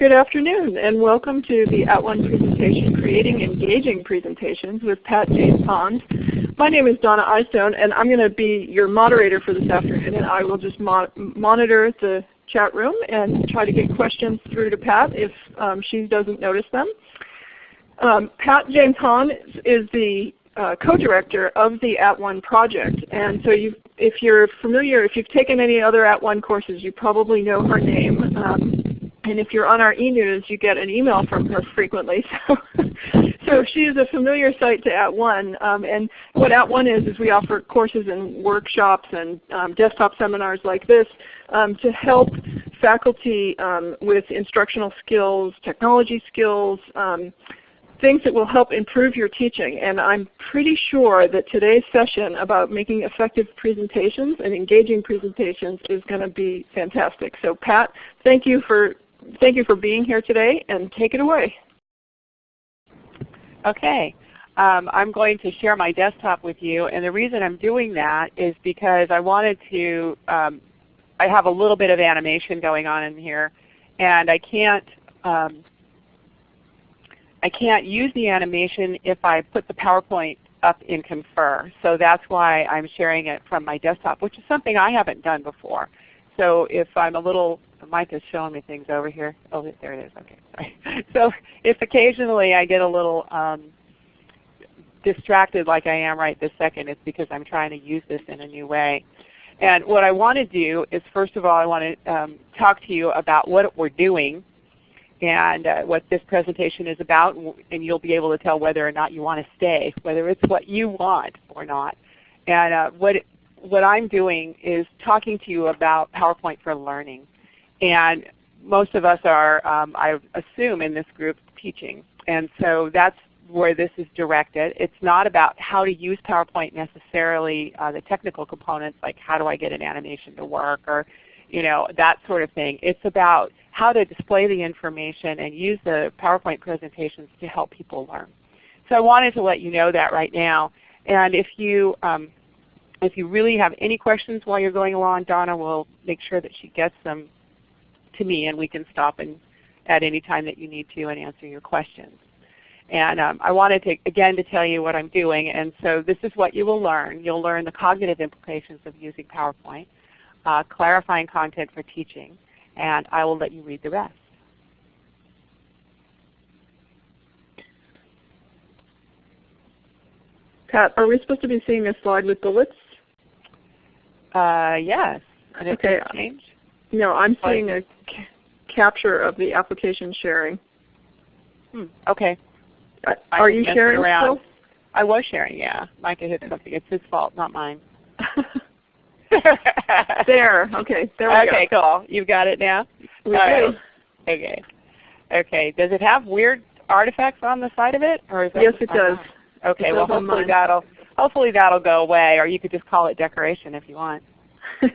Good afternoon and welcome to the At One presentation, Creating Engaging Presentations with Pat James Pond. My name is Donna Eyestone and I'm going to be your moderator for this afternoon and I will just mo monitor the chat room and try to get questions through to Pat if um, she doesn't notice them. Um, Pat James Pond is the uh, co-director of the At One project. And so if you're familiar, if you've taken any other At One courses, you probably know her name. Um, and if you're on our e-news, you get an email from her frequently. So, so she is a familiar sight to At One. Um, and what At One is, is we offer courses and workshops and um, desktop seminars like this um, to help faculty um, with instructional skills, technology skills, um, things that will help improve your teaching. And I'm pretty sure that today's session about making effective presentations and engaging presentations is going to be fantastic. So Pat, thank you for thank you for being here today, and take it away. Okay. Um, I'm going to share my desktop with you, and the reason I'm doing that is because I wanted to, um, I have a little bit of animation going on in here, and I can't, um, I can't use the animation if I put the PowerPoint up in Confer. So that's why I'm sharing it from my desktop, which is something I haven't done before. So if I'm a little Mike is showing me things over here. Oh, there it is. Okay, sorry. So if occasionally I get a little um, distracted like I am right this second, it's because I'm trying to use this in a new way. And what I want to do is first of all I want to um, talk to you about what we're doing and uh, what this presentation is about, and you'll be able to tell whether or not you want to stay, whether it's what you want or not. And uh, what, what I'm doing is talking to you about PowerPoint for Learning. And most of us are, um, I assume, in this group teaching. And so that's where this is directed. It's not about how to use PowerPoint necessarily, uh, the technical components like how do I get an animation to work or you know, that sort of thing. It's about how to display the information and use the PowerPoint presentations to help people learn. So I wanted to let you know that right now. And if you, um, if you really have any questions while you're going along, Donna will make sure that she gets them to me and we can stop and at any time that you need to and answer your questions. And um, I wanted to, again to tell you what I'm doing. And so this is what you will learn. You'll learn the cognitive implications of using PowerPoint, uh, clarifying content for teaching, and I will let you read the rest. Pat, are we supposed to be seeing a slide with bullets? Uh, yes. And okay. change? No, I'm seeing a ca capture of the application sharing. Hmm. Okay. Uh, are you sharing around. Still? I was sharing, yeah. Micah hit something. It's his fault, not mine. there. Okay. There we go. okay, go. cool. You've got it now? We do. Okay. Okay. Does it have weird artifacts on the side of it? Or is yes, it does. Okay. It well, hopefully that'll hopefully that'll go away, or you could just call it decoration if you want.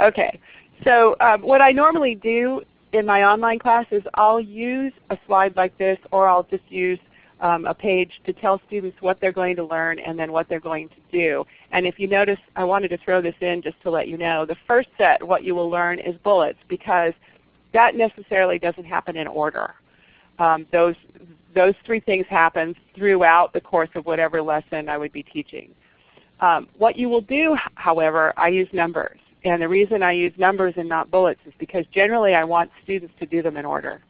okay. So um, what I normally do in my online class is I'll use a slide like this or I'll just use um, a page to tell students what they're going to learn and then what they're going to do. And if you notice, I wanted to throw this in just to let you know. The first set, what you will learn, is bullets because that necessarily doesn't happen in order. Um, those, those three things happen throughout the course of whatever lesson I would be teaching. Um, what you will do, however, I use numbers. And the reason I use numbers and not bullets is because generally I want students to do them in order.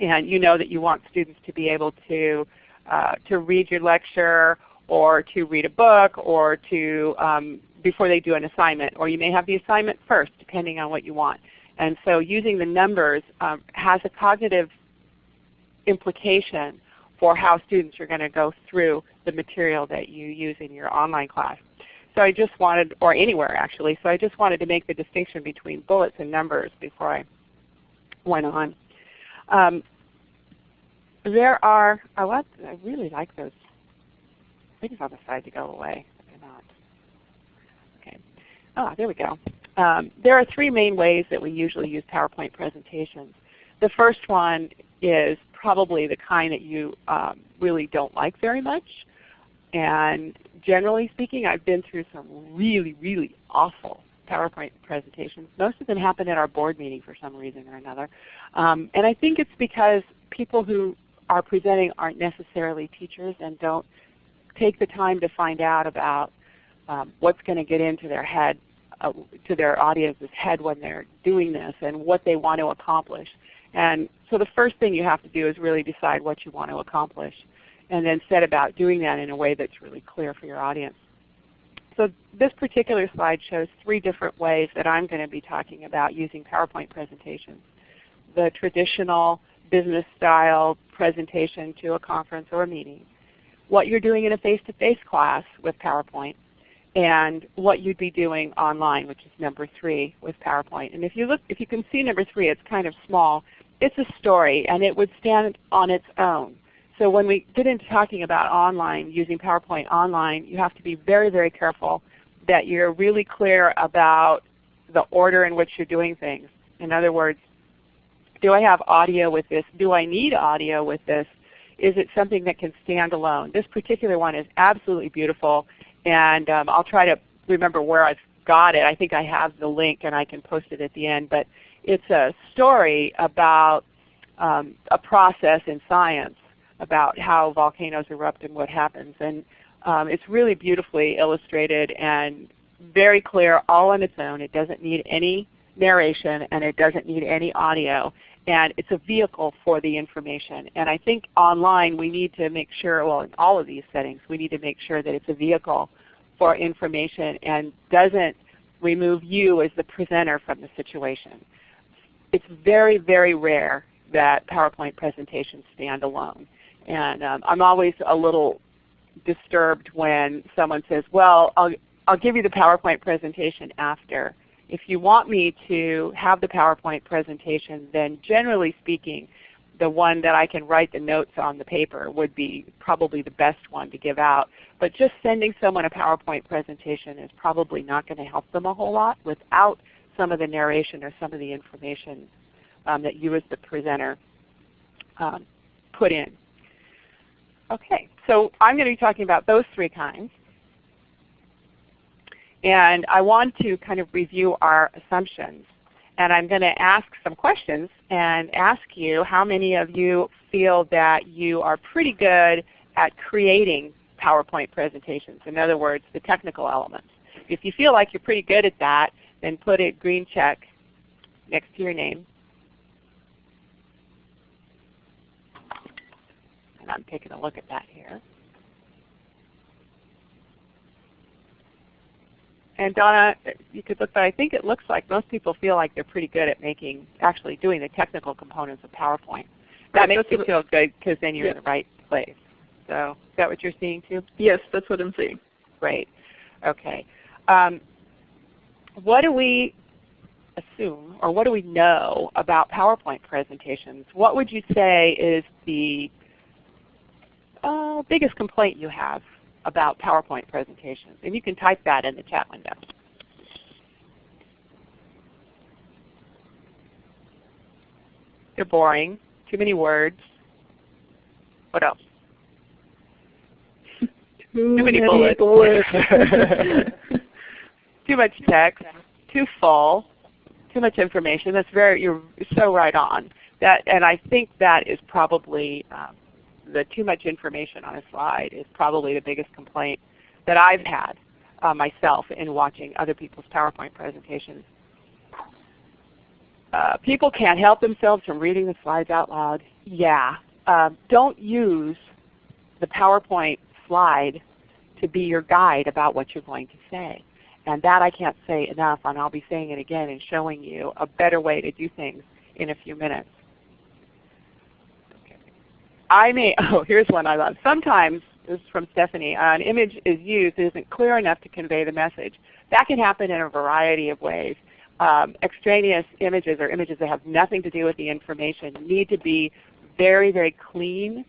And you know that you want students to be able to, uh, to read your lecture or to read a book or to, um, before they do an assignment. Or you may have the assignment first depending on what you want. And so using the numbers um, has a cognitive implication for how students are going to go through the material that you use in your online class. So I just wanted, or anywhere actually, so I just wanted to make the distinction between bullets and numbers before I went on. Um, there are, oh, what? I really like those I things on the side to go away. Not. Okay. Ah, there we go. Um, there are three main ways that we usually use PowerPoint presentations. The first one is probably the kind that you um, really don't like very much. And generally speaking, I've been through some really, really awful PowerPoint presentations. Most of them happen at our board meeting for some reason or another. Um, and I think it's because people who are presenting aren't necessarily teachers and don't take the time to find out about um, what's going to get into their head, uh, to their audience's head when they're doing this and what they want to accomplish. And so the first thing you have to do is really decide what you want to accomplish and then set about doing that in a way that's really clear for your audience. So this particular slide shows three different ways that I'm going to be talking about using PowerPoint presentations. The traditional business style presentation to a conference or a meeting, what you're doing in a face-to-face -face class with PowerPoint, and what you'd be doing online, which is number three with PowerPoint. And if you look, if you can see number three, it's kind of small. It's a story, and it would stand on its own. So when we get into talking about online, using PowerPoint online, you have to be very, very careful that you're really clear about the order in which you're doing things. In other words, do I have audio with this? Do I need audio with this? Is it something that can stand alone? This particular one is absolutely beautiful, and um, I'll try to remember where I've got it. I think I have the link and I can post it at the end. But it's a story about um, a process in science about how volcanoes erupt and what happens. And um, it's really beautifully illustrated and very clear all on its own. It doesn't need any narration and it doesn't need any audio. And it's a vehicle for the information. And I think online we need to make sure, well in all of these settings, we need to make sure that it's a vehicle for information and doesn't remove you as the presenter from the situation. It's very, very rare that PowerPoint presentations stand alone. And um, I'm always a little disturbed when someone says, well, I'll, I'll give you the PowerPoint presentation after. If you want me to have the PowerPoint presentation, then generally speaking, the one that I can write the notes on the paper would be probably the best one to give out. But just sending someone a PowerPoint presentation is probably not going to help them a whole lot without some of the narration or some of the information um, that you as the presenter um, put in. Okay, so I'm going to be talking about those three kinds. And I want to kind of review our assumptions. And I'm going to ask some questions and ask you how many of you feel that you are pretty good at creating PowerPoint presentations. In other words, the technical elements. If you feel like you're pretty good at that, then put a green check next to your name. And I'm taking a look at that here. And Donna, you could look, but I think it looks like most people feel like they're pretty good at making, actually doing the technical components of PowerPoint. That makes you feel good because then you're yeah. in the right place. So is that what you're seeing too? Yes, that's what I'm seeing. Great. Okay. Um, what do we assume, or what do we know about PowerPoint presentations? What would you say is the uh, biggest complaint you have about PowerPoint presentations? And you can type that in the chat window. They're boring, too many words. What else? too, too many, many bullets. bullets. too much text, too full, too much information. That's very, you're so right on. That, and I think that is probably um, the too much information on a slide is probably the biggest complaint that I've had uh, myself in watching other people's PowerPoint presentations. Uh, people can't help themselves from reading the slides out loud. Yeah. Uh, don't use the PowerPoint slide to be your guide about what you're going to say. And that I can't say enough, and I'll be saying it again and showing you a better way to do things in a few minutes. I may, oh here's one I love. Sometimes, this is from Stephanie, uh, an image is used that isn't clear enough to convey the message. That can happen in a variety of ways. Um, extraneous images or images that have nothing to do with the information need to be very, very clean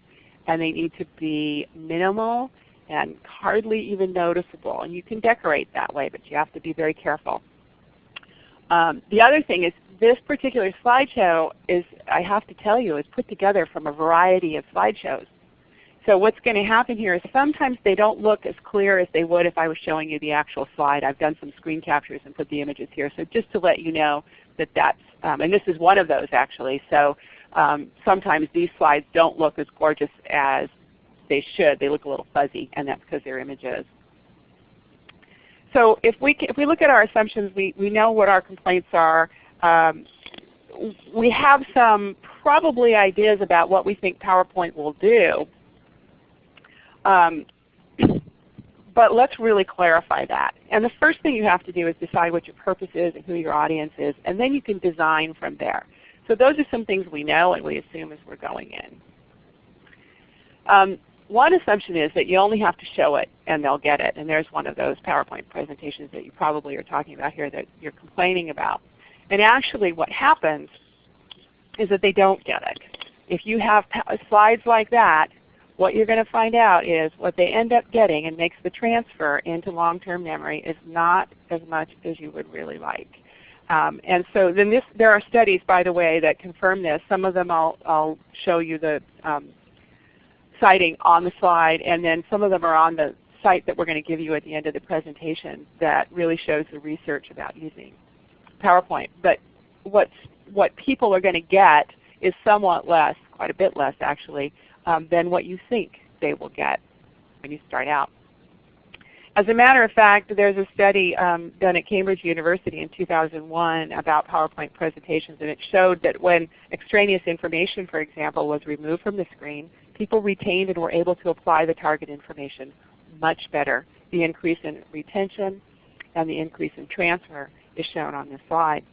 and they need to be minimal and hardly even noticeable. And you can decorate that way, but you have to be very careful. Um, the other thing is this particular slideshow is, I have to tell you, is put together from a variety of slideshows. So what's going to happen here is sometimes they don't look as clear as they would if I was showing you the actual slide. I've done some screen captures and put the images here. So just to let you know that that's, um, and this is one of those actually. So um, sometimes these slides don't look as gorgeous as they should. They look a little fuzzy, and that's because they're images. So if we, if we look at our assumptions, we, we know what our complaints are. Um, we have some probably ideas about what we think PowerPoint will do. Um, but let's really clarify that. And the first thing you have to do is decide what your purpose is and who your audience is, and then you can design from there. So those are some things we know and we assume as we're going in. Um, one assumption is that you only have to show it and they'll get it. And there's one of those PowerPoint presentations that you probably are talking about here that you're complaining about. And actually what happens is that they don't get it. If you have slides like that, what you're going to find out is what they end up getting and makes the transfer into long-term memory is not as much as you would really like. Um, and so then this, there are studies, by the way, that confirm this. Some of them I'll, I'll show you the um, citing on the slide, and then some of them are on the site that we're going to give you at the end of the presentation that really shows the research about using PowerPoint. But what's, what people are going to get is somewhat less, quite a bit less actually, um, than what you think they will get when you start out. As a matter of fact, there's a study um, done at Cambridge University in 2001 about PowerPoint presentations, and it showed that when extraneous information, for example, was removed from the screen, people retained and were able to apply the target information much better. The increase in retention and the increase in transfer is shown on this slide.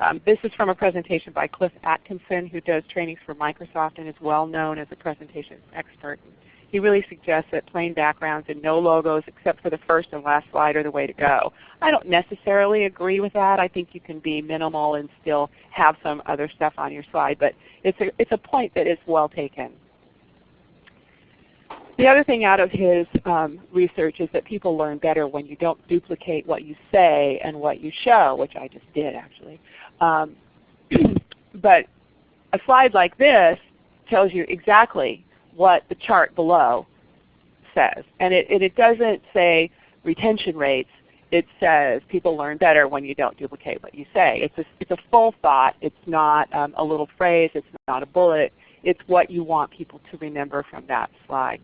Um, this is from a presentation by Cliff Atkinson who does trainings for Microsoft and is well known as a presentation expert. He really suggests that plain backgrounds and no logos except for the first and last slide are the way to go. I don't necessarily agree with that. I think you can be minimal and still have some other stuff on your slide, but it's a, it's a point that is well taken. The other thing out of his um, research is that people learn better when you don't duplicate what you say and what you show, which I just did actually. Um, but a slide like this tells you exactly what the chart below says. And it, it, doesn't say retention rates. It says people learn better when you don't duplicate what you say. It's a, it's a full thought. It's not um, a little phrase. It's not a bullet. It's what you want people to remember from that slide.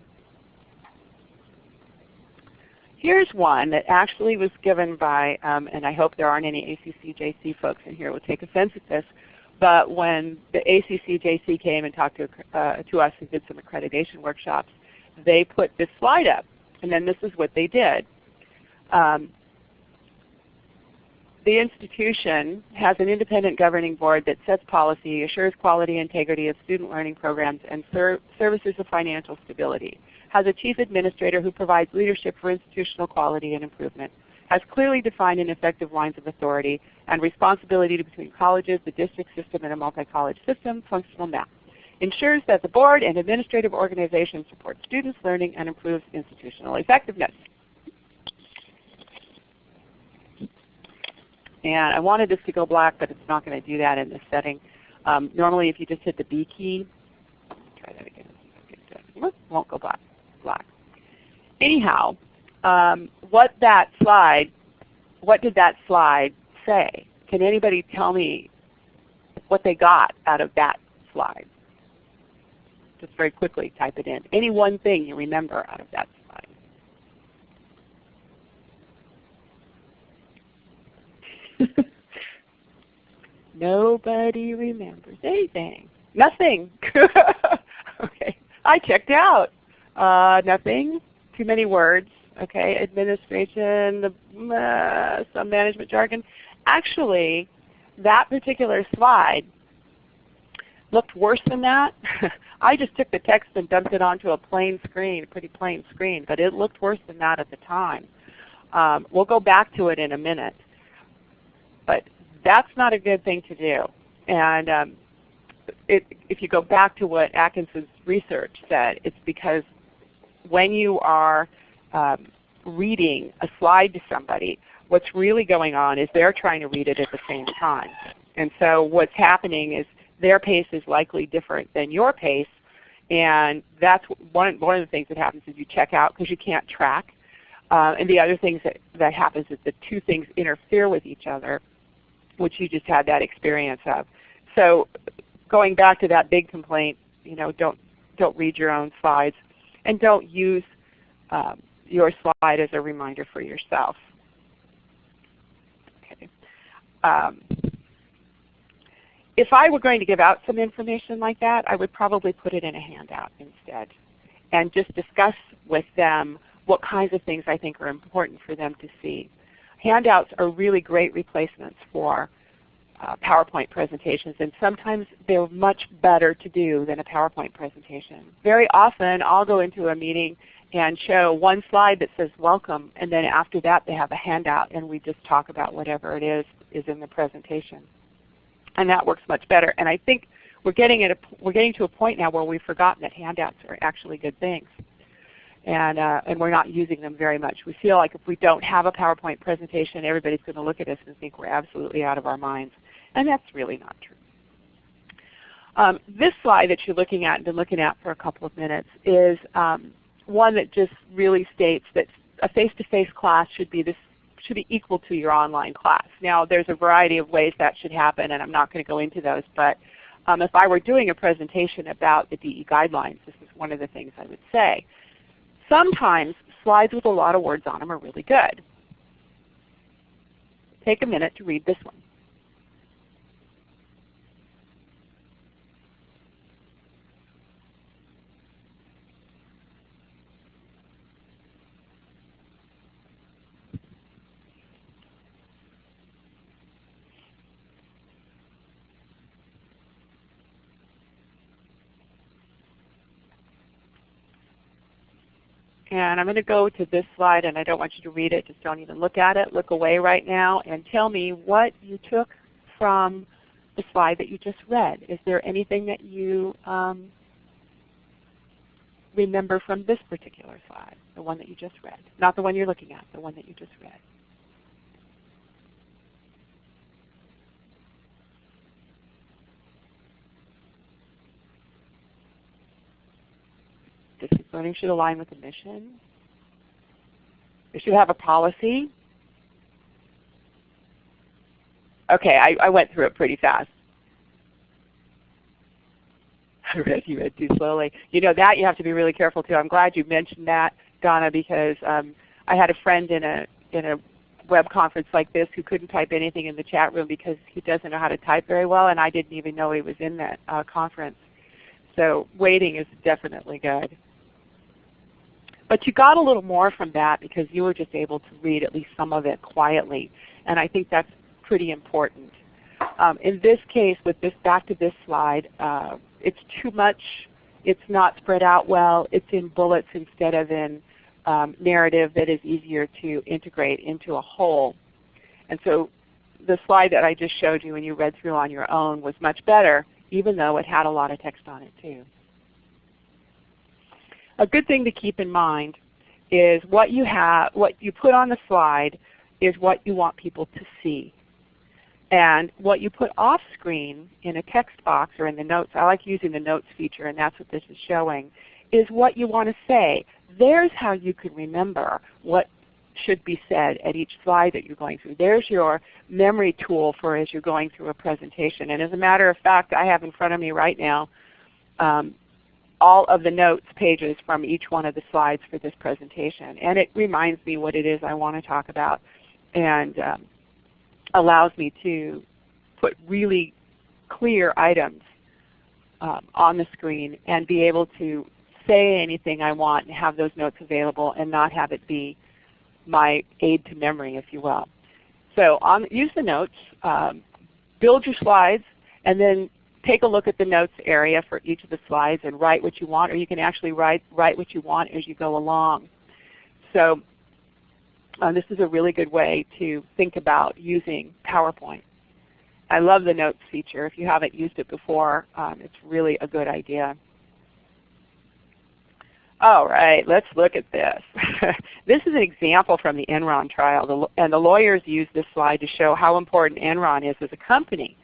Here's one that actually was given by, um, and I hope there aren't any ACCJC folks in here who will take offense at this, but when the ACCJC came and talked to, uh, to us and did some accreditation workshops, they put this slide up. And then this is what they did. Um, the institution has an independent governing board that sets policy, assures quality and integrity of student learning programs, and ser services of financial stability has a chief administrator who provides leadership for institutional quality and improvement, has clearly defined and effective lines of authority and responsibility between colleges, the district system, and a multi-college system, functional map. Ensures that the board and administrative organization support students' learning and improves institutional effectiveness. And I wanted this to go black, but it's not going to do that in this setting. Um, normally if you just hit the B key, try that again. It won't go black black. Anyhow, um, what that slide, what did that slide say? Can anybody tell me what they got out of that slide? Just very quickly type it in. Any one thing you remember out of that slide. Nobody remembers anything. Nothing. okay. I checked out. Uh, nothing. Too many words. Okay, administration, the, uh, some management jargon. Actually, that particular slide looked worse than that. I just took the text and dumped it onto a plain screen, a pretty plain screen, but it looked worse than that at the time. Um, we'll go back to it in a minute. But that's not a good thing to do. And um, it, if you go back to what Atkinson's research said, it's because when you are um, reading a slide to somebody, what's really going on is they're trying to read it at the same time. And so what's happening is their pace is likely different than your pace, and that's one, one of the things that happens is you check out because you can't track. Uh, and the other things that, that happens is the two things interfere with each other, which you just had that experience of. So going back to that big complaint, you know, don't, don't read your own slides and don't use um, your slide as a reminder for yourself. Okay. Um, if I were going to give out some information like that, I would probably put it in a handout instead and just discuss with them what kinds of things I think are important for them to see. Handouts are really great replacements for uh, PowerPoint presentations and sometimes they're much better to do than a PowerPoint presentation. Very often I'll go into a meeting and show one slide that says welcome and then after that they have a handout and we just talk about whatever it is is in the presentation and that works much better. And I think we're getting, at a, we're getting to a point now where we've forgotten that handouts are actually good things. And, uh, and we're not using them very much. We feel like if we don't have a PowerPoint presentation, everybody's going to look at us and think we're absolutely out of our minds. And that's really not true. Um, this slide that you're looking at and been looking at for a couple of minutes is um, one that just really states that a face-to-face -face class should be this should be equal to your online class. Now there's a variety of ways that should happen and I'm not going to go into those, but um, if I were doing a presentation about the DE guidelines, this is one of the things I would say. Sometimes slides with a lot of words on them are really good. Take a minute to read this one. And I'm going to go to this slide and I don't want you to read it. Just don't even look at it. Look away right now and tell me what you took from the slide that you just read. Is there anything that you um, remember from this particular slide, the one that you just read? Not the one you're looking at, the one that you just read. Learning should align with the mission. It should have a policy. Okay, I, I went through it pretty fast. I read you read too slowly. You know that you have to be really careful too. I'm glad you mentioned that, Donna, because um, I had a friend in a in a web conference like this who couldn't type anything in the chat room because he doesn't know how to type very well, and I didn't even know he was in that uh, conference. So waiting is definitely good. But you got a little more from that because you were just able to read at least some of it quietly. And I think that's pretty important. Um, in this case, with this back to this slide, uh, it's too much. It's not spread out well. It's in bullets instead of in um, narrative that is easier to integrate into a whole. And so the slide that I just showed you and you read through on your own was much better, even though it had a lot of text on it too. A good thing to keep in mind is what you have, what you put on the slide is what you want people to see. And what you put off screen in a text box or in the notes, I like using the notes feature and that's what this is showing, is what you want to say. There's how you can remember what should be said at each slide that you're going through. There's your memory tool for as you're going through a presentation. And as a matter of fact, I have in front of me right now um, all of the notes pages from each one of the slides for this presentation. And it reminds me what it is I want to talk about and um, allows me to put really clear items um, on the screen and be able to say anything I want and have those notes available and not have it be my aid to memory, if you will. So on, use the notes, um, build your slides, and then take a look at the notes area for each of the slides and write what you want, or you can actually write, write what you want as you go along. So uh, this is a really good way to think about using PowerPoint. I love the notes feature. If you haven't used it before, um, it's really a good idea. All right, let's look at this. this is an example from the Enron trial, and the lawyers used this slide to show how important Enron is as a company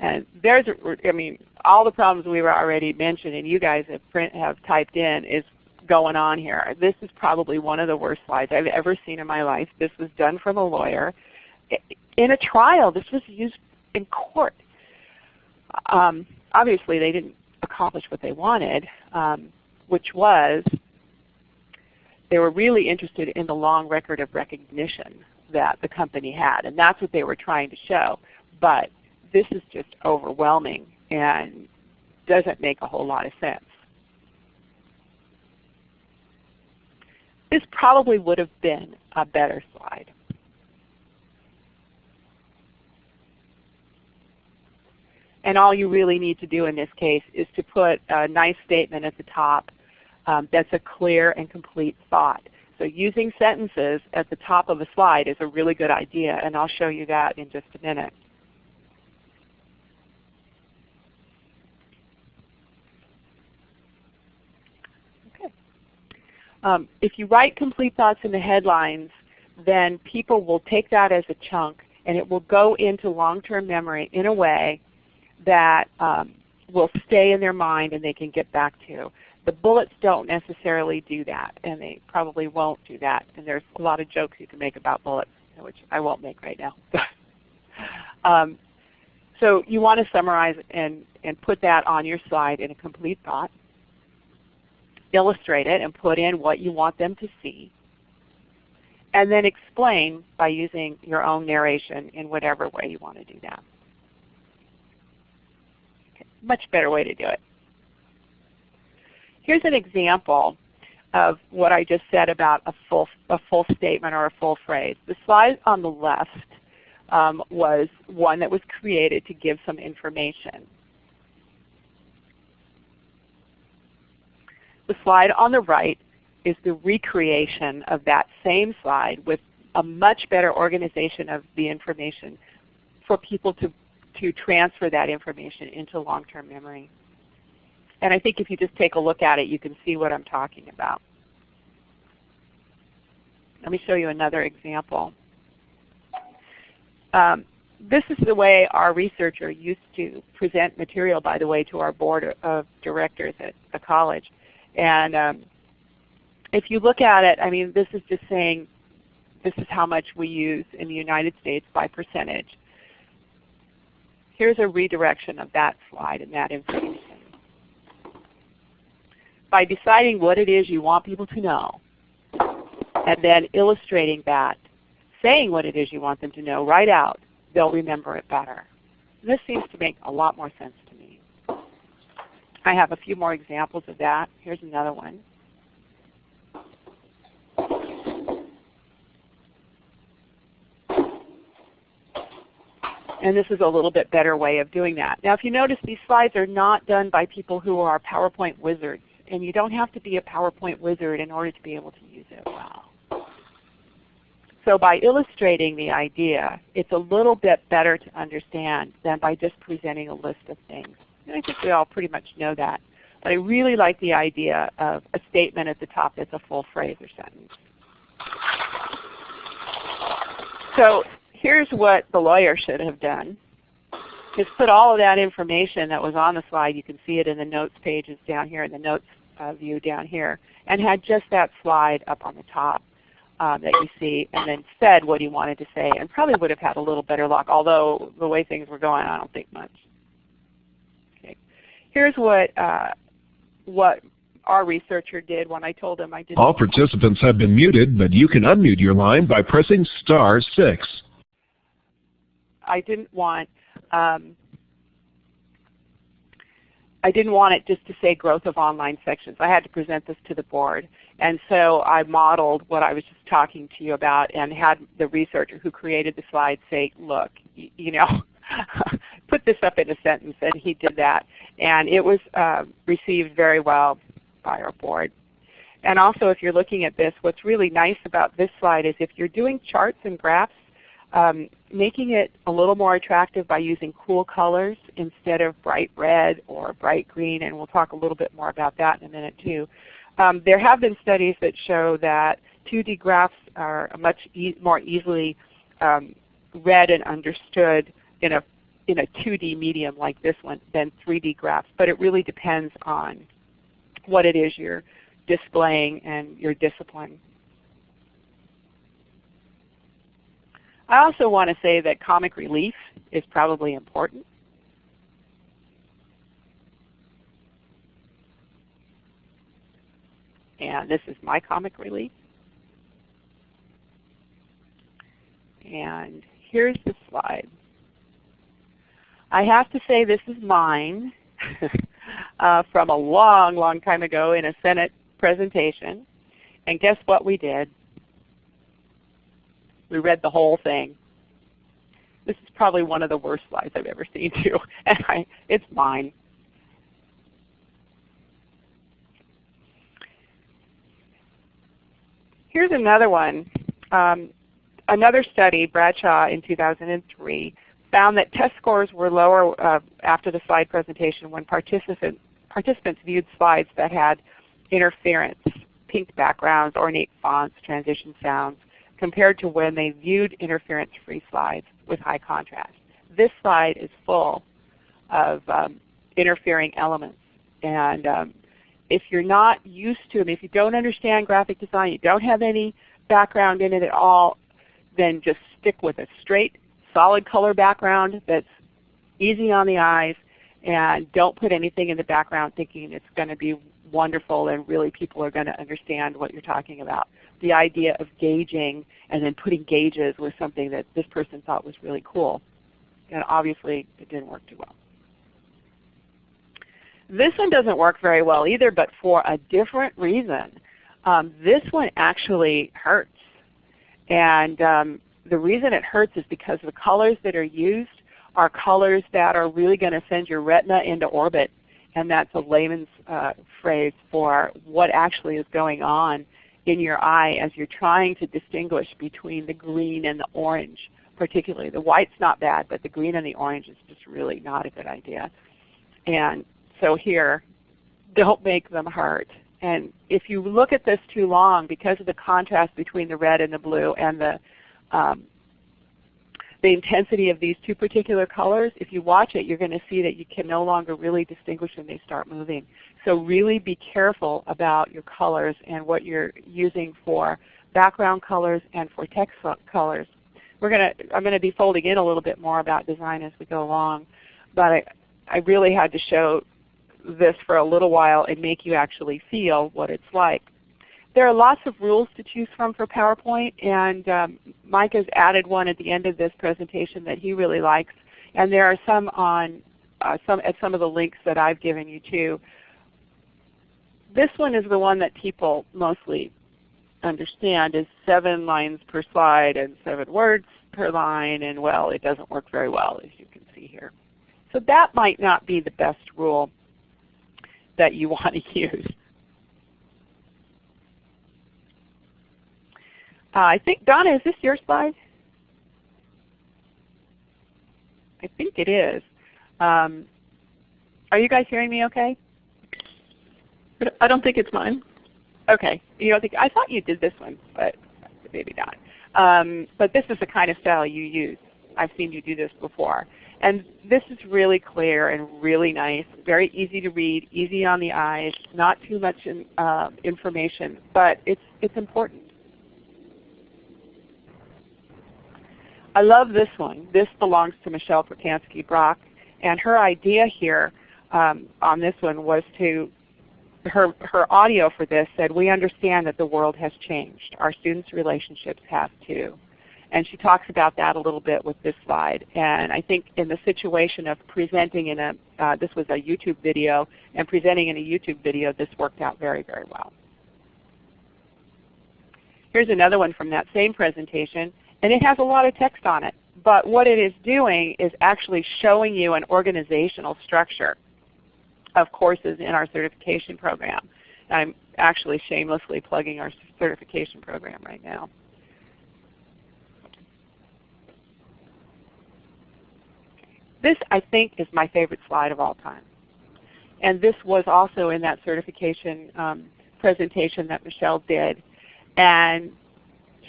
And there's, I mean, all the problems we were already mentioned and you guys have, print, have typed in is going on here. This is probably one of the worst slides I've ever seen in my life. This was done from a lawyer. In a trial, this was used in court. Um, obviously they didn't accomplish what they wanted, um, which was they were really interested in the long record of recognition that the company had. And that's what they were trying to show. But this is just overwhelming and doesn't make a whole lot of sense. This probably would have been a better slide. And all you really need to do in this case is to put a nice statement at the top um, that's a clear and complete thought. So using sentences at the top of a slide is a really good idea, and I'll show you that in just a minute. Okay. Um, if you write complete thoughts in the headlines, then people will take that as a chunk and it will go into long-term memory in a way that um, will stay in their mind and they can get back to. The bullets don't necessarily do that, and they probably won't do that. And there's a lot of jokes you can make about bullets, which I won't make right now. um, so you want to summarize and, and put that on your slide in a complete thought. Illustrate it and put in what you want them to see. And then explain by using your own narration in whatever way you want to do that. Okay. Much better way to do it. Here's an example of what I just said about a full, a full statement or a full phrase. The slide on the left um, was one that was created to give some information. The slide on the right is the recreation of that same slide with a much better organization of the information for people to, to transfer that information into long-term memory. And I think if you just take a look at it, you can see what I'm talking about. Let me show you another example. Um, this is the way our researcher used to present material, by the way, to our board of directors at the college. And um, if you look at it, I mean, this is just saying this is how much we use in the United States by percentage. Here's a redirection of that slide and that information by deciding what it is you want people to know and then illustrating that, saying what it is you want them to know right out, they'll remember it better. This seems to make a lot more sense. I have a few more examples of that. Here's another one. And this is a little bit better way of doing that. Now if you notice these slides are not done by people who are PowerPoint wizards and you don't have to be a PowerPoint wizard in order to be able to use it well. So by illustrating the idea, it's a little bit better to understand than by just presenting a list of things. And I think we all pretty much know that. But I really like the idea of a statement at the top that's a full phrase or sentence. So here's what the lawyer should have done is put all of that information that was on the slide, you can see it in the notes pages down here in the notes uh, view down here, and had just that slide up on the top um, that you see, and then said what he wanted to say, and probably would have had a little better luck, although the way things were going, I don't think much. Here's what, uh, what our researcher did when I told him I did All participants have been muted, but you can unmute your line by pressing star 6. I didn't want um, I didn't want it just to say growth of online sections. I had to present this to the board. And so I modeled what I was just talking to you about and had the researcher who created the slide say, look, you know, put this up in a sentence. And he did that. And it was uh, received very well by our board. And also if you're looking at this, what's really nice about this slide is if you're doing charts and graphs, um, making it a little more attractive by using cool colors instead of bright red or bright green, and we'll talk a little bit more about that in a minute too. Um, there have been studies that show that 2D graphs are much e more easily um, read and understood in a in a 2D medium like this one than 3D graphs, but it really depends on what it is you're displaying and your discipline. I also want to say that comic relief is probably important. And this is my comic relief. And here's the slide. I have to say this is mine uh, from a long, long time ago in a Senate presentation. And guess what we did? We read the whole thing. This is probably one of the worst slides I've ever seen too. And I, it's mine. Here's another one. Um, another study, Bradshaw in 2003, found that test scores were lower uh, after the slide presentation when participant, participants viewed slides that had interference, pink backgrounds, ornate fonts, transition sounds, compared to when they viewed interference-free slides with high contrast. This slide is full of um, interfering elements. And um, if you're not used to them, if you don't understand graphic design, you don't have any background in it at all, then just stick with a straight, solid color background that's easy on the eyes, and don't put anything in the background thinking it's going to be wonderful and really people are going to understand what you're talking about. The idea of gauging and then putting gauges was something that this person thought was really cool. And obviously it didn't work too well. This one doesn't work very well either, but for a different reason. Um, this one actually hurts. And um, the reason it hurts is because the colors that are used are colors that are really going to send your retina into orbit. And that's a layman's uh, phrase for what actually is going on in your eye as you're trying to distinguish between the green and the orange particularly. The white's not bad, but the green and the orange is just really not a good idea. And so here, don't make them hurt. And if you look at this too long, because of the contrast between the red and the blue and the um, the intensity of these two particular colors, if you watch it, you're going to see that you can no longer really distinguish when they start moving. So really be careful about your colors and what you're using for background colors and for text colors. We're going to, I'm going to be folding in a little bit more about design as we go along, but I, I really had to show this for a little while and make you actually feel what it's like. There are lots of rules to choose from for PowerPoint, and um, Mike has added one at the end of this presentation that he really likes. And there are some on uh, some at some of the links that I've given you too. This one is the one that people mostly understand is seven lines per slide and seven words per line, and well, it doesn't work very well as you can see here. So that might not be the best rule that you want to use. Uh, I think, Donna, is this your slide? I think it is. Um, are you guys hearing me okay? I don't think it's mine. Okay. You don't think, I thought you did this one, but maybe not. Um, but this is the kind of style you use. I've seen you do this before. And this is really clear and really nice, very easy to read, easy on the eyes, not too much in, uh, information, but it's, it's important. I love this one. This belongs to Michelle Pacansky-Brock. And her idea here um, on this one was to, her, her audio for this said, we understand that the world has changed. Our students' relationships have too. And she talks about that a little bit with this slide. And I think in the situation of presenting in a, uh, this was a YouTube video, and presenting in a YouTube video, this worked out very, very well. Here's another one from that same presentation. And it has a lot of text on it. But what it is doing is actually showing you an organizational structure of courses in our certification program. I'm actually shamelessly plugging our certification program right now. This I think is my favorite slide of all time. And this was also in that certification um, presentation that Michelle did. And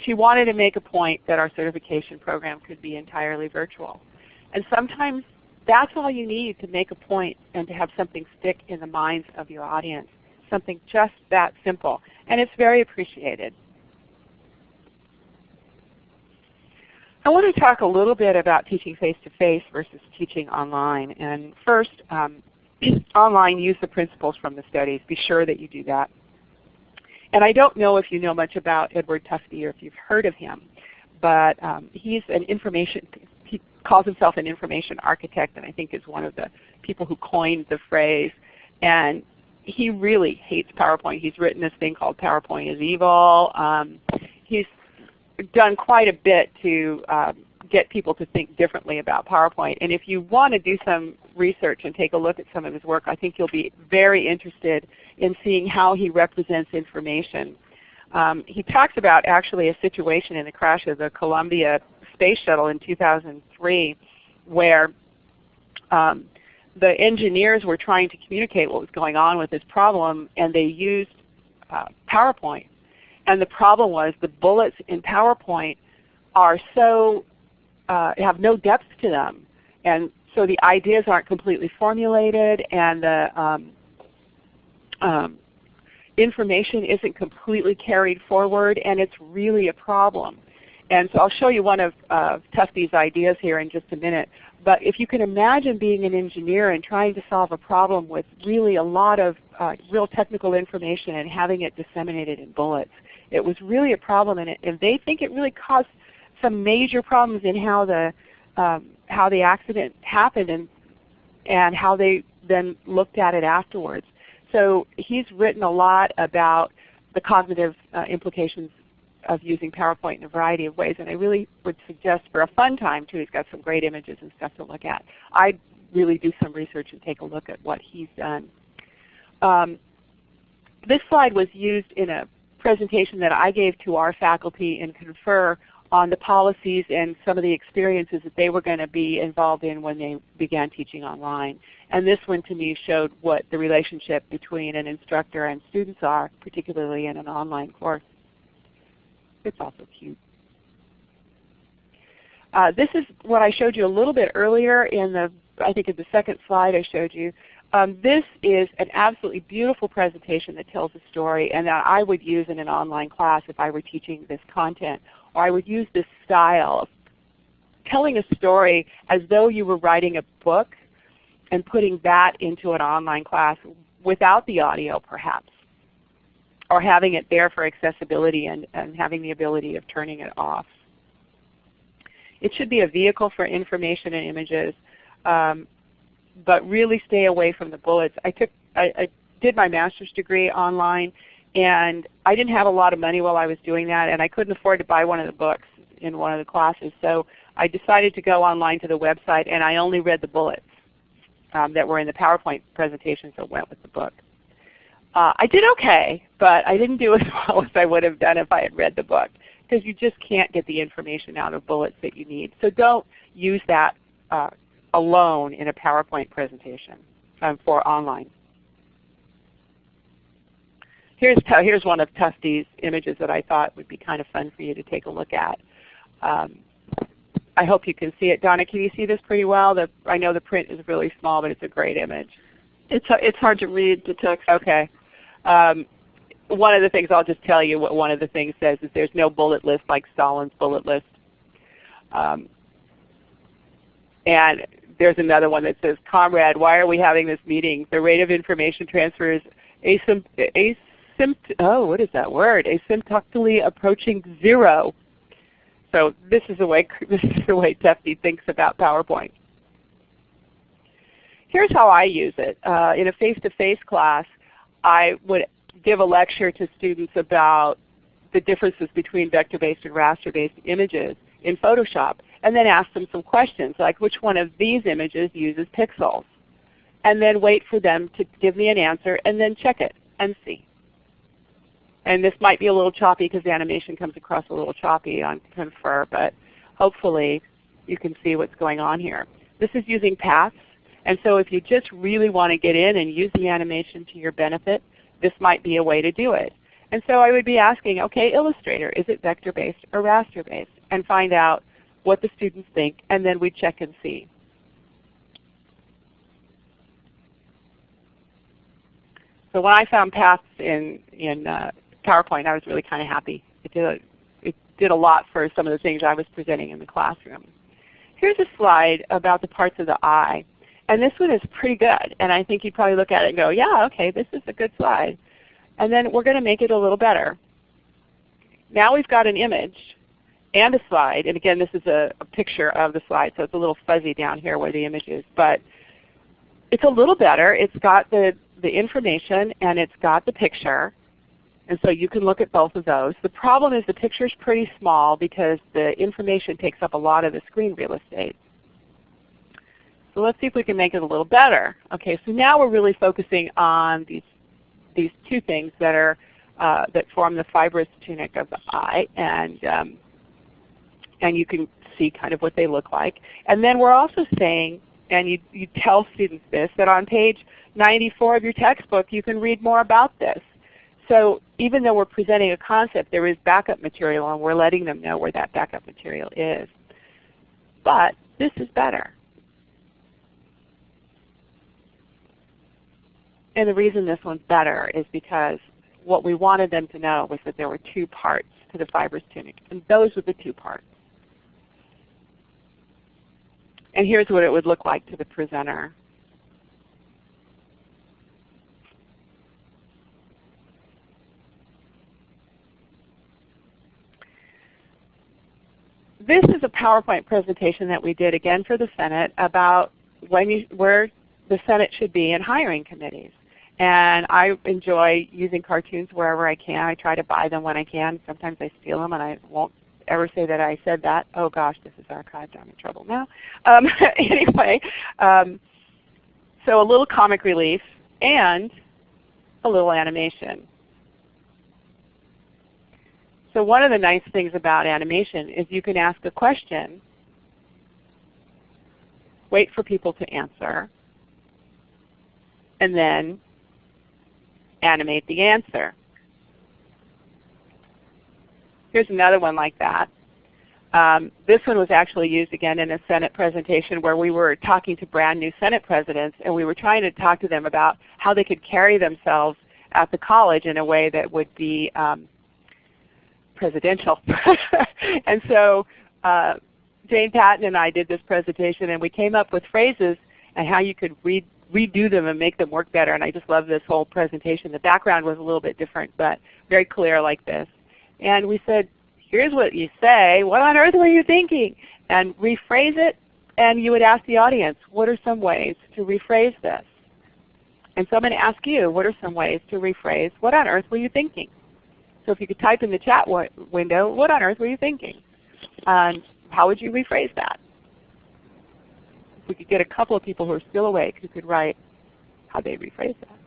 she wanted to make a point that our certification program could be entirely virtual. And sometimes that's all you need to make a point and to have something stick in the minds of your audience. Something just that simple. And it's very appreciated. I want to talk a little bit about teaching face-to-face -face versus teaching online. And first, um, online, use the principles from the studies. Be sure that you do that. And I don't know if you know much about Edward Tufte or if you've heard of him, but um, he's an information, he calls himself an information architect and I think is one of the people who coined the phrase. And he really hates PowerPoint. He's written this thing called PowerPoint is Evil. Um, he's done quite a bit to um, get people to think differently about PowerPoint. And if you want to do some research and take a look at some of his work, I think you'll be very interested in seeing how he represents information. Um, he talks about actually a situation in the crash of the Columbia Space Shuttle in 2003 where um, the engineers were trying to communicate what was going on with this problem and they used uh, PowerPoint. And the problem was the bullets in PowerPoint are so uh, have no depth to them. And so the ideas aren't completely formulated and the um, um, information isn't completely carried forward and it's really a problem. And so I'll show you one of uh, ideas here in just a minute. But if you can imagine being an engineer and trying to solve a problem with really a lot of uh, real technical information and having it disseminated in bullets, it was really a problem and, it, and they think it really caused some major problems in how the um, how the accident happened and and how they then looked at it afterwards. So he's written a lot about the cognitive uh, implications of using PowerPoint in a variety of ways, and I really would suggest for a fun time too. He's got some great images and stuff to look at. I'd really do some research and take a look at what he's done. Um, this slide was used in a presentation that I gave to our faculty in Confer on the policies and some of the experiences that they were going to be involved in when they began teaching online. And this one to me showed what the relationship between an instructor and students are, particularly in an online course. It's also cute. Uh, this is what I showed you a little bit earlier in the, I think in the second slide I showed you. Um, this is an absolutely beautiful presentation that tells a story and that I would use in an online class if I were teaching this content or I would use this style of telling a story as though you were writing a book and putting that into an online class without the audio perhaps, or having it there for accessibility and, and having the ability of turning it off. It should be a vehicle for information and images, um, but really stay away from the bullets. I, took, I, I did my master's degree online and I didn't have a lot of money while I was doing that, and I couldn't afford to buy one of the books in one of the classes. So I decided to go online to the website, and I only read the bullets um, that were in the PowerPoint presentation, so went with the book. Uh, I did okay, but I didn't do as well as I would have done if I had read the book, because you just can't get the information out of bullets that you need. So don't use that uh, alone in a PowerPoint presentation um, for online. Here's, here's one of Tufte's images that I thought would be kind of fun for you to take a look at. Um, I hope you can see it. Donna, can you see this pretty well? The, I know the print is really small, but it's a great image. It's, it's hard to read the text. Okay. Um, one of the things I'll just tell you what one of the things says is there's no bullet list like Stalin's bullet list. Um, and there's another one that says, Comrade, why are we having this meeting? The rate of information transfer is asympt oh, what is that word? Asymptotically approaching zero. So this is the way this is the way Tufte thinks about PowerPoint. Here's how I use it. Uh, in a face-to-face -face class, I would give a lecture to students about the differences between vector-based and raster-based images in Photoshop, and then ask them some questions like which one of these images uses pixels, and then wait for them to give me an answer, and then check it and see and this might be a little choppy because the animation comes across a little choppy on Confer, but hopefully you can see what's going on here. This is using paths, and so if you just really want to get in and use the animation to your benefit, this might be a way to do it. And so I would be asking, okay, Illustrator, is it vector-based or raster-based? And find out what the students think, and then we check and see. So when I found paths in, in uh, PowerPoint, I was really kind of happy. It did, a, it did a lot for some of the things I was presenting in the classroom. Here's a slide about the parts of the eye. And this one is pretty good. And I think you'd probably look at it and go, yeah, okay, this is a good slide. And then we're going to make it a little better. Now we've got an image and a slide. And again, this is a, a, picture of the slide, so it's a little fuzzy down here where the image is. But it's a little better. It's got the, the information and it's got the picture. And so you can look at both of those. The problem is the picture is pretty small because the information takes up a lot of the screen real estate. So let's see if we can make it a little better. Okay, so now we're really focusing on these, these two things that, are, uh, that form the fibrous tunic of the eye. And, um, and you can see kind of what they look like. And then we're also saying, and you, you tell students this, that on page 94 of your textbook you can read more about this. So even though we're presenting a concept, there is backup material and we're letting them know where that backup material is. But this is better. And the reason this one's better is because what we wanted them to know was that there were two parts to the fibrous tunic, and those were the two parts. And here's what it would look like to the presenter. This is a PowerPoint presentation that we did again for the Senate about when you, where the Senate should be in hiring committees. And I enjoy using cartoons wherever I can. I try to buy them when I can. Sometimes I steal them and I won't ever say that I said that. Oh gosh, this is archived. I'm in trouble now. Um, anyway, um, so a little comic relief and a little animation. So one of the nice things about animation is you can ask a question, wait for people to answer, and then animate the answer. Here's another one like that. Um, this one was actually used again in a Senate presentation where we were talking to brand new Senate presidents and we were trying to talk to them about how they could carry themselves at the college in a way that would be um, presidential. and so uh, Jane Patton and I did this presentation and we came up with phrases and how you could read, redo them and make them work better. And I just love this whole presentation. The background was a little bit different but very clear like this. And we said, here's what you say. What on earth were you thinking? And rephrase it, and you would ask the audience, what are some ways to rephrase this? And so I'm going to ask you, what are some ways to rephrase, what on earth were you thinking? So if you could type in the chat window, what on earth were you thinking? And how would you rephrase that? If we could get a couple of people who are still awake who could write how they rephrase that.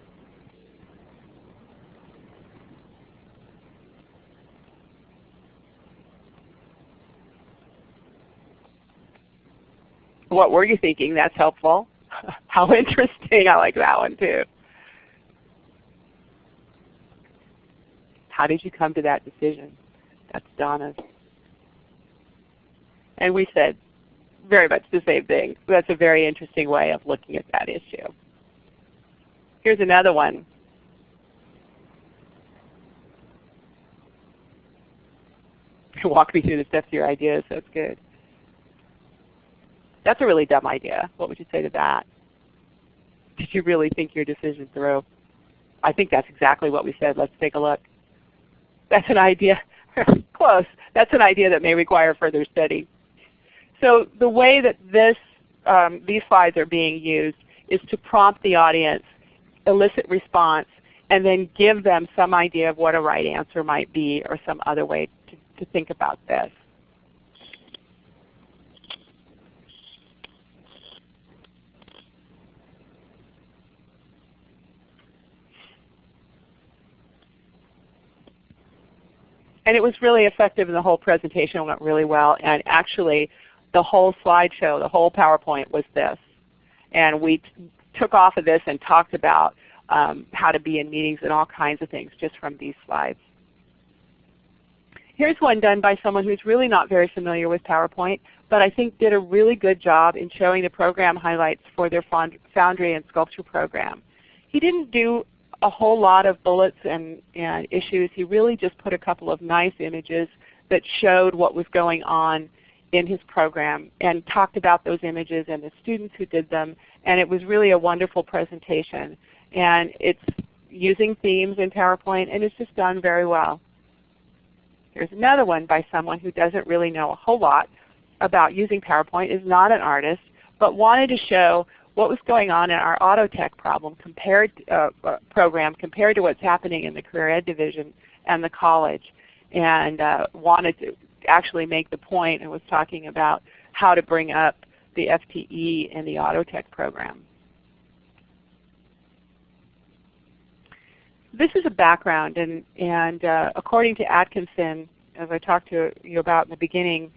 what were you thinking? That's helpful. How interesting. I like that one too. How did you come to that decision? That's Donna's. And we said very much the same thing. That's a very interesting way of looking at that issue. Here's another one. Walk me through the steps of your ideas. That's good. That's a really dumb idea. What would you say to that? Did you really think your decision through? I think that's exactly what we said. Let's take a look. That's an idea. Close. That's an idea that may require further study. So the way that this, um, these slides are being used is to prompt the audience, elicit response, and then give them some idea of what a right answer might be or some other way to, to think about this. And it was really effective and the whole presentation went really well. And actually the whole slideshow, the whole PowerPoint was this. And we took off of this and talked about um, how to be in meetings and all kinds of things just from these slides. Here's one done by someone who's really not very familiar with PowerPoint, but I think did a really good job in showing the program highlights for their Foundry and Sculpture program. He didn't do a whole lot of bullets and, and issues. He really just put a couple of nice images that showed what was going on in his program and talked about those images and the students who did them. And it was really a wonderful presentation. And it's using themes in PowerPoint and it's just done very well. Here's another one by someone who doesn't really know a whole lot about using PowerPoint, is not an artist, but wanted to show what was going on in our auto tech problem compared, uh, uh, program compared to what's happening in the career ed division and the college and uh, wanted to actually make the point and was talking about how to bring up the FTE in the auto tech program. This is a background and, and uh, according to Atkinson, as I talked to you about in the beginning,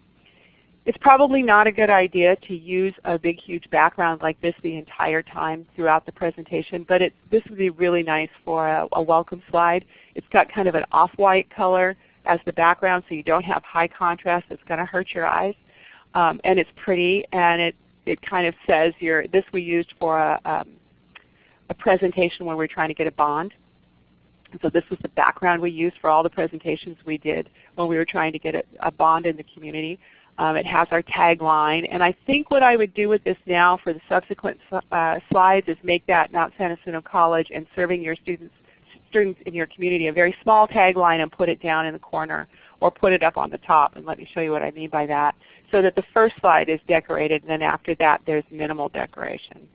it's probably not a good idea to use a big huge background like this the entire time throughout the presentation, but it, this would be really nice for a, a welcome slide. It's got kind of an off-white color as the background so you don't have high contrast that's going to hurt your eyes. Um, and it's pretty and it, it kind of says your, this we used for a, um, a presentation when we were trying to get a bond. So this was the background we used for all the presentations we did when we were trying to get a, a bond in the community. Um, it has our tagline. And I think what I would do with this now for the subsequent uh, slides is make that Mount San Jacinto College and serving your students, students in your community a very small tagline and put it down in the corner or put it up on the top. And let me show you what I mean by that. So that the first slide is decorated and then after that there's minimal decoration.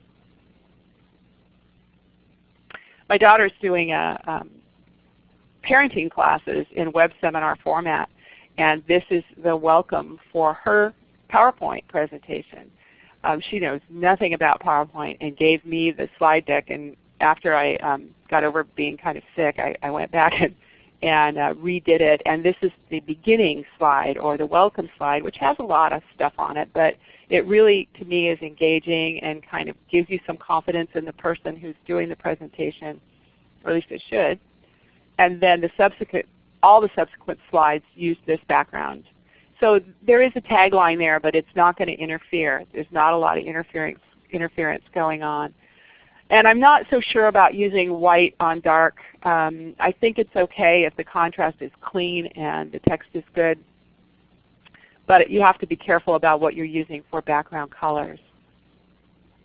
My daughter's doing a, um, parenting classes in web seminar format and this is the welcome for her PowerPoint presentation. Um, she knows nothing about PowerPoint and gave me the slide deck. And after I um, got over being kind of sick, I, I went back and, and uh, redid it. And this is the beginning slide or the welcome slide, which has a lot of stuff on it. But it really, to me, is engaging and kind of gives you some confidence in the person who's doing the presentation, or at least it should. And then the subsequent all the subsequent slides use this background. So there is a tagline there, but it's not going to interfere. There's not a lot of interference, interference going on. And I'm not so sure about using white on dark. Um, I think it's okay if the contrast is clean and the text is good. But you have to be careful about what you're using for background colors.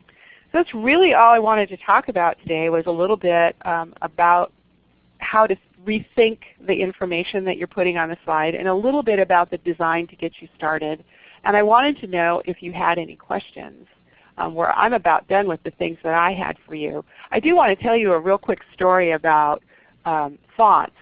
So that's really all I wanted to talk about today was a little bit um, about how to rethink the information that you're putting on the slide and a little bit about the design to get you started. And I wanted to know if you had any questions. Um, where I'm about done with the things that I had for you. I do want to tell you a real quick story about um, fonts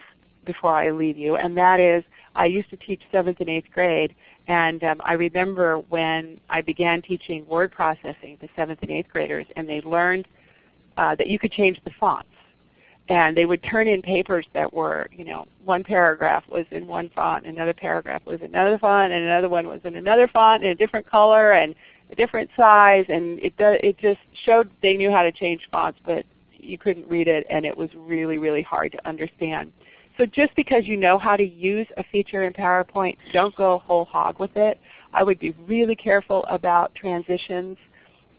before I leave you, and that is I used to teach 7th and 8th grade, and um, I remember when I began teaching word processing to 7th and 8th graders, and they learned uh, that you could change the fonts and they would turn in papers that were, you know, one paragraph was in one font, another paragraph was in another font, and another one was in another font in a different color and a different size, and it it just showed they knew how to change fonts, but you couldn't read it, and it was really, really hard to understand. So just because you know how to use a feature in PowerPoint, don't go whole hog with it. I would be really careful about transitions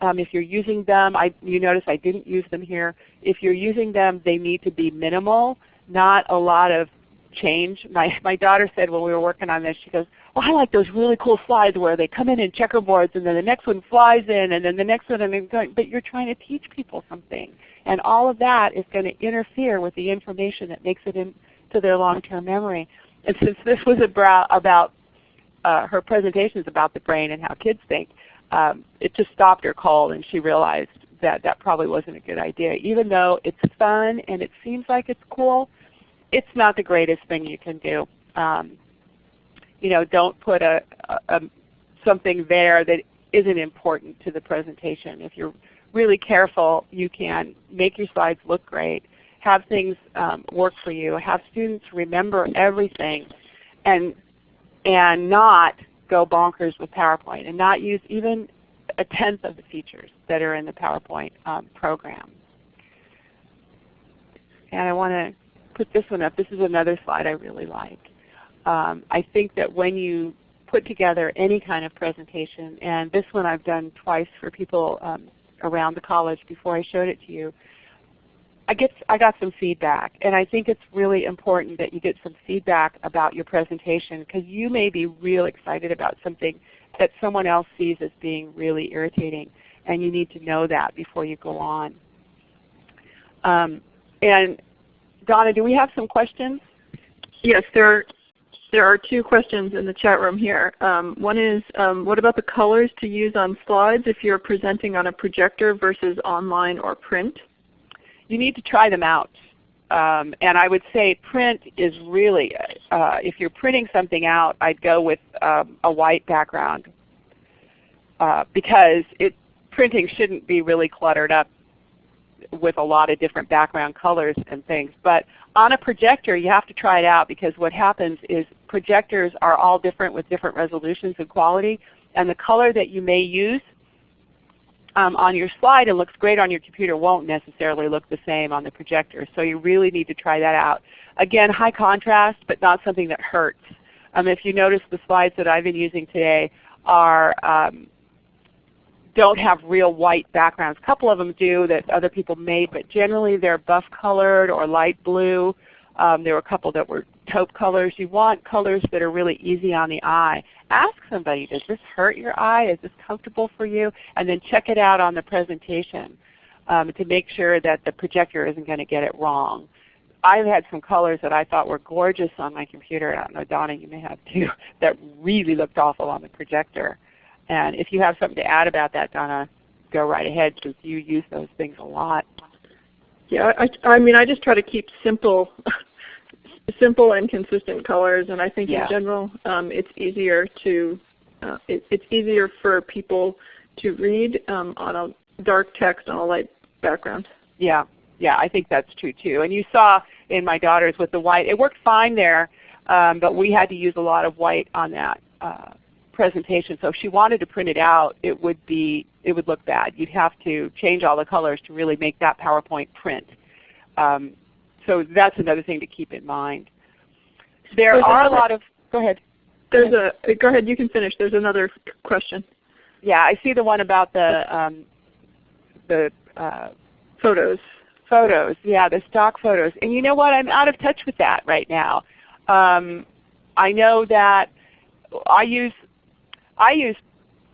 um, if you're using them, I, you notice I didn't use them here. If you're using them, they need to be minimal, not a lot of change. My, my daughter said when we were working on this, she goes, well I like those really cool slides where they come in in checkerboards and then the next one flies in and then the next one and then going, but you're trying to teach people something. And all of that is going to interfere with the information that makes it into their long-term memory. And since this was about, about uh, her presentations about the brain and how kids think, um, it just stopped her cold and she realized that that probably wasn't a good idea. Even though it's fun and it seems like it's cool, it's not the greatest thing you can do. Um, you know, don't put a, a, a something there that isn't important to the presentation. If you're really careful, you can make your slides look great, have things um, work for you, have students remember everything, and and not go bonkers with PowerPoint and not use even a tenth of the features that are in the PowerPoint um, program. And I want to put this one up. This is another slide I really like. Um, I think that when you put together any kind of presentation, and this one I've done twice for people um, around the college before I showed it to you, I get I got some feedback, and I think it's really important that you get some feedback about your presentation because you may be real excited about something that someone else sees as being really irritating, and you need to know that before you go on. Um, and Donna, do we have some questions? Yes, there are, there are two questions in the chat room here. Um, one is, um, what about the colors to use on slides if you're presenting on a projector versus online or print? You need to try them out. Um, and I would say print is really, uh, if you're printing something out, I'd go with um, a white background uh, because it, printing shouldn't be really cluttered up with a lot of different background colors and things. But on a projector you have to try it out because what happens is projectors are all different with different resolutions and quality and the color that you may use um, on your slide and looks great on your computer won't necessarily look the same on the projector. So you really need to try that out. Again, high contrast, but not something that hurts. Um, if you notice the slides that I've been using today are um, don't have real white backgrounds. A couple of them do that other people made, but generally they're buff colored or light blue. Um, there were a couple that were taupe colors. You want colors that are really easy on the eye. Ask somebody, does this hurt your eye? Is this comfortable for you? And then check it out on the presentation um, to make sure that the projector isn't going to get it wrong. I've had some colors that I thought were gorgeous on my computer, I don't know Donna you may have too, that really looked awful on the projector. And if you have something to add about that Donna, go right ahead because you use those things a lot. Yeah, I, I mean I just try to keep simple simple and consistent colors, and I think Yeah. in general um, it's easier to uh, it, it's easier for people to read um, on a dark text on a light background. Yeah, yeah, I think that's true too. And you saw in my daughters with the white, it worked fine there, um, but we had to use a lot of white on that uh, presentation. So if she wanted to print it out, it would be it would look bad. You'd have to change all the colors to really make that PowerPoint print. Um, so that's another thing to keep in mind. There There's are a lot of go ahead. There's a go ahead. You can finish. There's another question. Yeah, I see the one about the um, the uh, Photos. photos. Yeah, the stock photos. And you know what? I'm out of touch with that right now. Um, I know that I use I use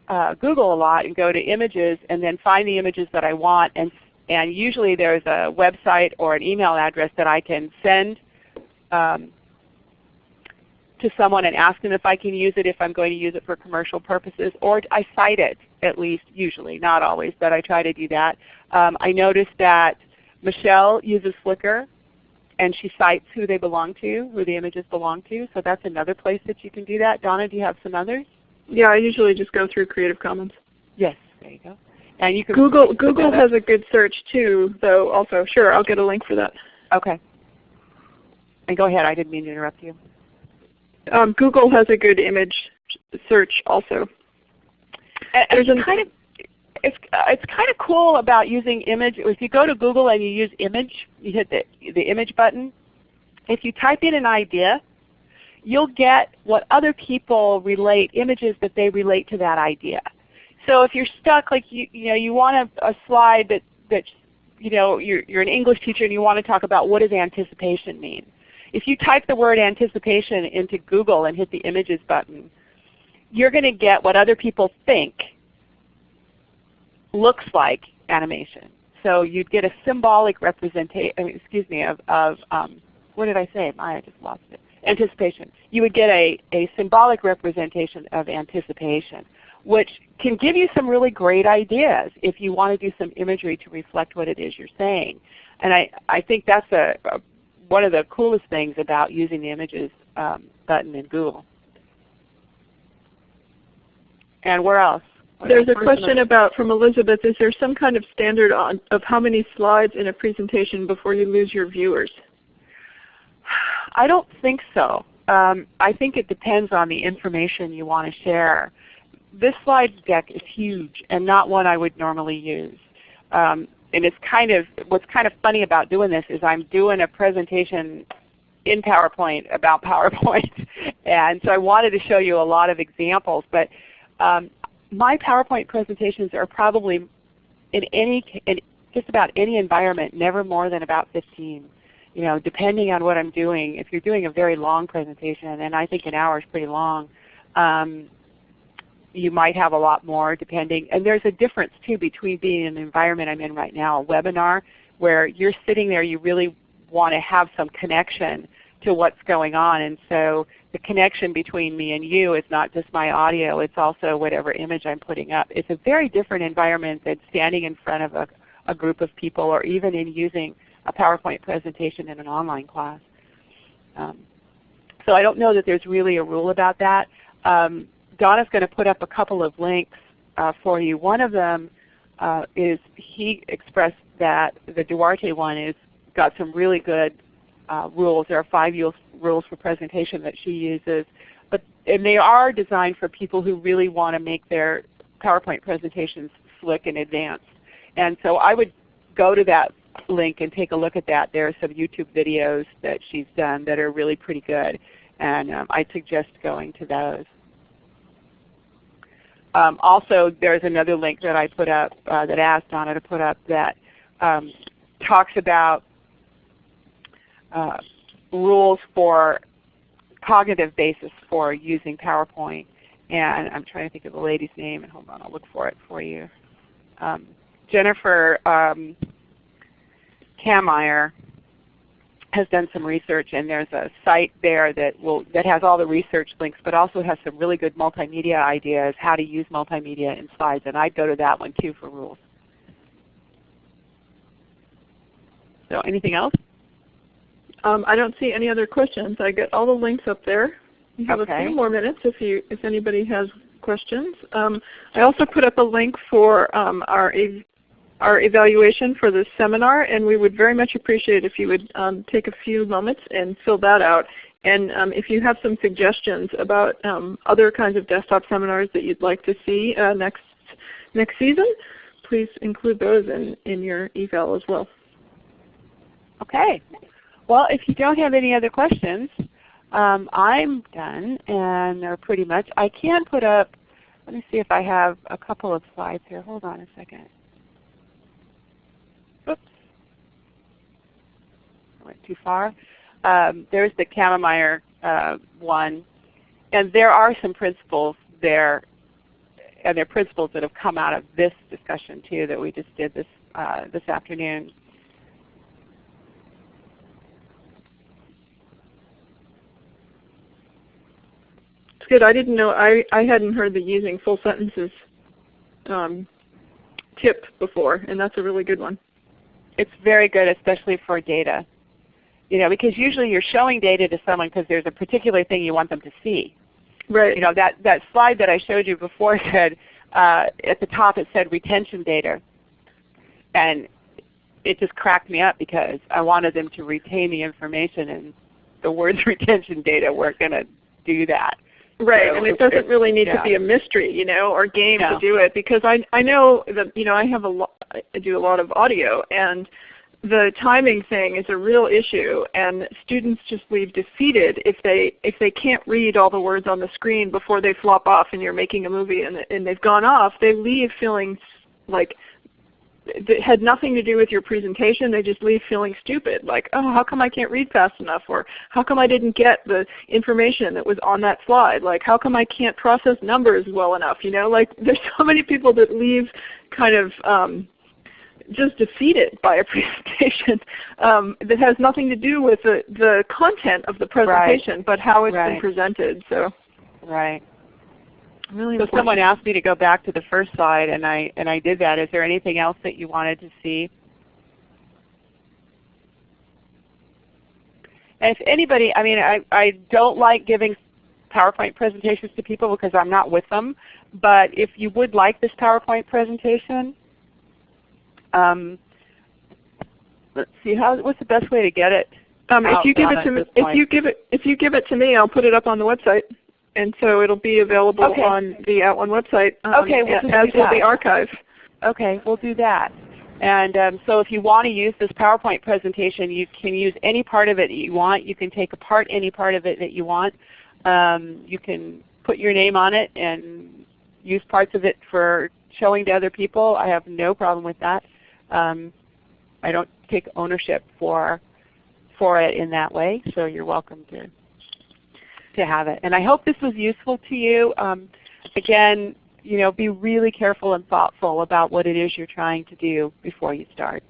uh, Google a lot and go to images and then find the images that I want and and usually there's a website or an email address that I can send um, to someone and ask them if I can use it if I'm going to use it for commercial purposes or I cite it at least usually, not always, but I try to do that. Um, I noticed that Michelle uses Flickr and she cites who they belong to, who the images belong to. So that's another place that you can do that. Donna, do you have some others? Yeah, I usually just go through Creative Commons. Yes, there you go. And you can Google Google has a good search too, though. Also, sure, I'll get a link for that. Okay. And go ahead. I didn't mean to interrupt you. Um, Google has a good image search also. And- There's it's kind of it's uh, it's kind of cool about using image. If you go to Google and you use image, you hit the the image button. If you type in an idea, you'll get what other people relate images that they relate to that idea. So if you're stuck, like you you know you want a, a slide that that you know you're you're an English teacher and you want to talk about what does anticipation mean. If you type the word anticipation into Google and hit the images button, you're going to get what other people think looks like animation. So you'd get a symbolic representation, excuse me, of, of um, what did I say? I just lost it. Anticipation. You would get a, a symbolic representation of anticipation, which can give you some really great ideas if you want to do some imagery to reflect what it is you're saying. And I, I think that's a, a one of the coolest things about using the images um, button in Google. And where else? There's a question about from Elizabeth. Is there some kind of standard on, of how many slides in a presentation before you lose your viewers? I don't think so. Um, I think it depends on the information you want to share. This slide deck is huge and not one I would normally use. Um, and it's kind of what's kind of funny about doing this is I'm doing a presentation in PowerPoint about PowerPoint, and so I wanted to show you a lot of examples. But um, my PowerPoint presentations are probably in any in just about any environment, never more than about 15. You know, depending on what I'm doing, if you're doing a very long presentation, and I think an hour is pretty long, um, you might have a lot more depending. And there's a difference too between being in the environment I'm in right now, a webinar, where you're sitting there, you really want to have some connection to what's going on. And so the connection between me and you is not just my audio, it's also whatever image I'm putting up. It's a very different environment than standing in front of a, a group of people or even in using a PowerPoint presentation in an online class. Um, so I don't know that there's really a rule about that. Um, Donna's going to put up a couple of links uh, for you. One of them uh, is he expressed that the Duarte one is got some really good uh, rules. There are five rules for presentation that she uses. But, and they are designed for people who really want to make their PowerPoint presentations slick and advanced. And so I would go to that link and take a look at that. There are some YouTube videos that she's done that are really pretty good. And um, I suggest going to those. Um, also, there's another link that I put up uh, that I asked Donna to put up that um, talks about uh, rules for cognitive basis for using PowerPoint. And I'm trying to think of the lady's name, and hold on, I'll look for it for you. Um, Jennifer um, Kammeier has done some research, and there's a site there that will that has all the research links, but also has some really good multimedia ideas, how to use multimedia in slides, and I'd go to that one too for rules. So anything else? Um, I don't see any other questions. I get all the links up there. We have okay. a few more minutes if you if anybody has questions. Um, I also put up a link for um, our our evaluation for this seminar, and we would very much appreciate if you would um, take a few moments and fill that out. And um, if you have some suggestions about um, other kinds of desktop seminars that you'd like to see uh, next next season, please include those in, in your eval as well. Okay. Well, if you don't have any other questions, um, I'm done, and they're pretty much. I can put up. Let me see if I have a couple of slides here. Hold on a second. Oops, I went too far. Um, there's the Kammeier uh, one, and there are some principles there, and there are principles that have come out of this discussion too that we just did this uh, this afternoon. It's good. I didn't know. I I hadn't heard the using full sentences um, tip before, and that's a really good one. It's very good, especially for data. You know, because usually you're showing data to someone because there's a particular thing you want them to see. Right. You know, that, that slide that I showed you before said, uh, at the top it said retention data. And it just cracked me up because I wanted them to retain the information and the words retention data weren't going to do that. Right, So and it doesn't really need yeah. to be a mystery, you know, or game No. to do it because I I know that you know I have a lot I do a lot of audio and the timing thing is a real issue and students just leave defeated if they if they can't read all the words on the screen before they flop off and you're making a movie and and they've gone off they leave feeling like it had nothing to do with your presentation. They just leave feeling stupid, like, oh, how come I can't read fast enough? Or how come I didn't get the information that was on that slide? Like, how come I can't process numbers well enough? You know, like there's so many people that leave kind of um, just defeated by a presentation um, that has nothing to do with the, the content of the presentation, but how it's been presented. So Right. really So important. someone asked me to go back to the first slide, and I and I did that. Is there anything else that you wanted to see? And if anybody, I mean, I, I don't like giving PowerPoint presentations to people because I'm not with them. But if you would like this PowerPoint presentation, um, let's see, how, what's the best way to get it? Um, if you give it to me, if point. you give it if you give it to me, I'll put it up on the website, and so it'll be available Okay. on the @ONE website. Um, Okay, we'll as will the archive. Okay, we'll do that. And um, so if you want to use this PowerPoint presentation, you can use any part of it that you want. You can take apart any part of it that you want. Um, you can put your name on it and use parts of it for showing to other people. I have no problem with that. Um, I don't take ownership for for it in that way. So you're welcome to to have it. And I hope this was useful to you. Um, again, you know, be really careful and thoughtful about what it is you're trying to do before you start.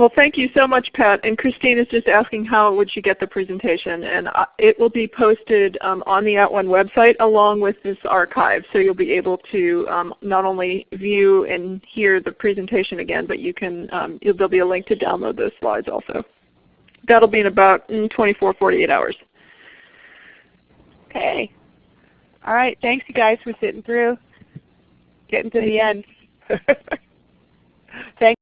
Well, thank you so much, Pat. And Christine is just asking how would she get the presentation. And uh, it will be posted um, on the At @ONE website along with this archive. So you'll be able to um, not only view and hear the presentation again, but you can um, there'll be a link to download those slides also. That'll be in about mm, 24, 48 hours. Okay. All right. Thanks you guys for sitting through, getting to the end.